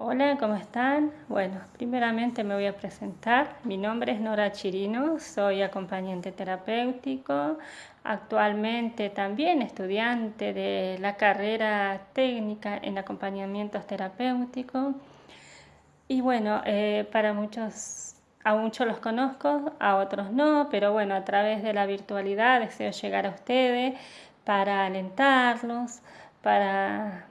Hola, ¿cómo están? Bueno, primeramente me voy a presentar. Mi nombre es Nora Chirino, soy acompañante terapéutico, actualmente también estudiante de la carrera técnica en acompañamientos terapéuticos. Y bueno, eh, para muchos, a muchos los conozco, a otros no, pero bueno, a través de la virtualidad deseo llegar a ustedes para alentarlos, para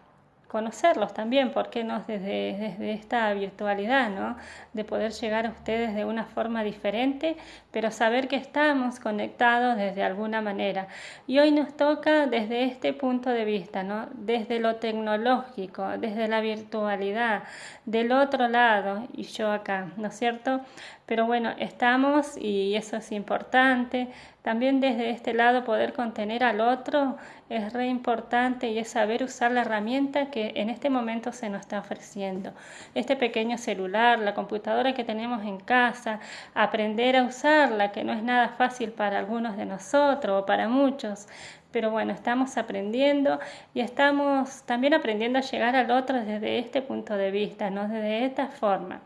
conocerlos también, ¿por qué no? Desde, desde esta virtualidad, ¿no? De poder llegar a ustedes de una forma diferente, pero saber que estamos conectados desde alguna manera. Y hoy nos toca desde este punto de vista, ¿no? Desde lo tecnológico, desde la virtualidad, del otro lado y yo acá, ¿no es cierto? Pero bueno, estamos y eso es importante. También desde este lado poder contener al otro es re importante y es saber usar la herramienta que en este momento se nos está ofreciendo. Este pequeño celular, la computadora que tenemos en casa, aprender a usarla, que no es nada fácil para algunos de nosotros o para muchos. Pero bueno, estamos aprendiendo y estamos también aprendiendo a llegar al otro desde este punto de vista, ¿no? desde esta forma.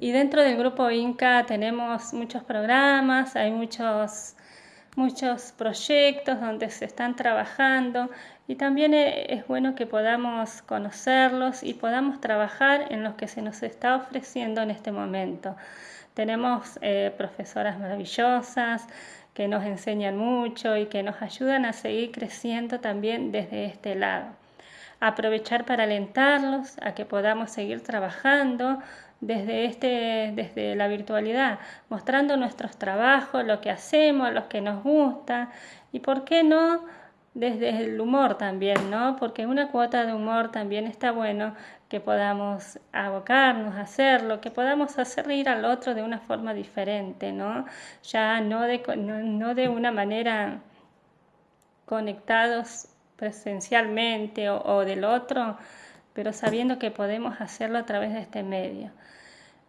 Y dentro del grupo Inca tenemos muchos programas, hay muchos, muchos proyectos donde se están trabajando y también e, es bueno que podamos conocerlos y podamos trabajar en lo que se nos está ofreciendo en este momento. Tenemos eh, profesoras maravillosas que nos enseñan mucho y que nos ayudan a seguir creciendo también desde este lado. Aprovechar para alentarlos a que podamos seguir trabajando desde, este, desde la virtualidad, mostrando nuestros trabajos, lo que hacemos, lo que nos gusta y, ¿por qué no?, desde el humor también, ¿no? Porque una cuota de humor también está bueno que podamos abocarnos a hacerlo, que podamos hacer reír al otro de una forma diferente, ¿no? Ya no de, no, de una manera conectados presencialmente o del otro, pero sabiendo que podemos hacerlo a través de este medio.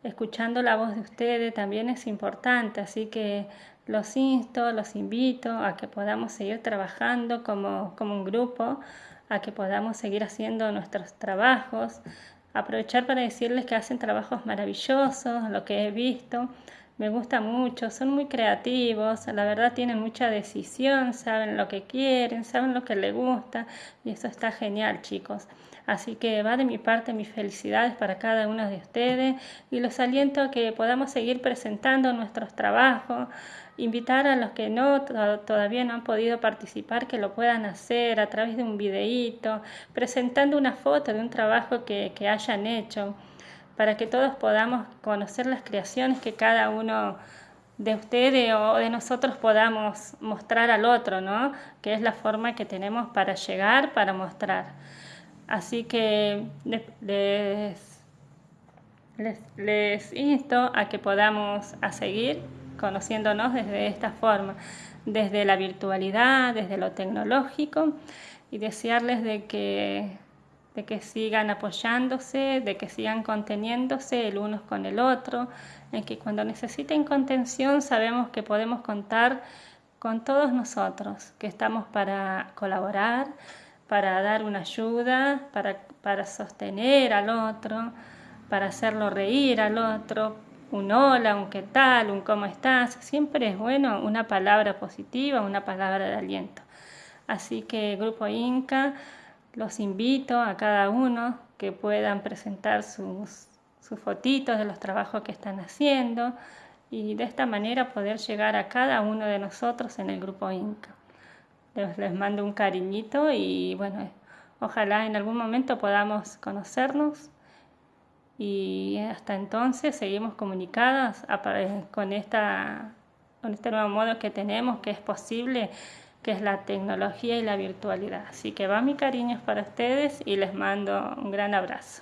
Escuchando la voz de ustedes también es importante, así que los insto, los invito a que podamos seguir trabajando como, como un grupo, a que podamos seguir haciendo nuestros trabajos, aprovechar para decirles que hacen trabajos maravillosos, lo que he visto, me gusta mucho, son muy creativos, la verdad tienen mucha decisión, saben lo que quieren, saben lo que les gusta y eso está genial chicos. Así que va de mi parte mis felicidades para cada uno de ustedes y los aliento a que podamos seguir presentando nuestros trabajos, invitar a los que no todavía no han podido participar que lo puedan hacer a través de un videíto, presentando una foto de un trabajo que, que hayan hecho para que todos podamos conocer las creaciones que cada uno de ustedes o de nosotros podamos mostrar al otro, ¿no? Que es la forma que tenemos para llegar, para mostrar. Así que les, les, insto a que podamos a seguir conociéndonos desde esta forma, desde la virtualidad, desde lo tecnológico y desearles de que de que sigan apoyándose, de que sigan conteniéndose el uno con el otro, en que cuando necesiten contención sabemos que podemos contar con todos nosotros, que estamos para colaborar, para dar una ayuda, para, para sostener al otro, para hacerlo reír al otro, un hola, un qué tal, un cómo estás, siempre es bueno una palabra positiva, una palabra de aliento. Así que Grupo Inca, los invito a cada uno que puedan presentar sus, sus fotitos de los trabajos que están haciendo y de esta manera poder llegar a cada uno de nosotros en el grupo Inca. Les, les mando un cariñito y bueno, ojalá en algún momento podamos conocernos y hasta entonces seguimos comunicadas con, esta, con este nuevo modo que tenemos, que es posible que es la tecnología y la virtualidad. Así que va mi cariño para ustedes y les mando un gran abrazo.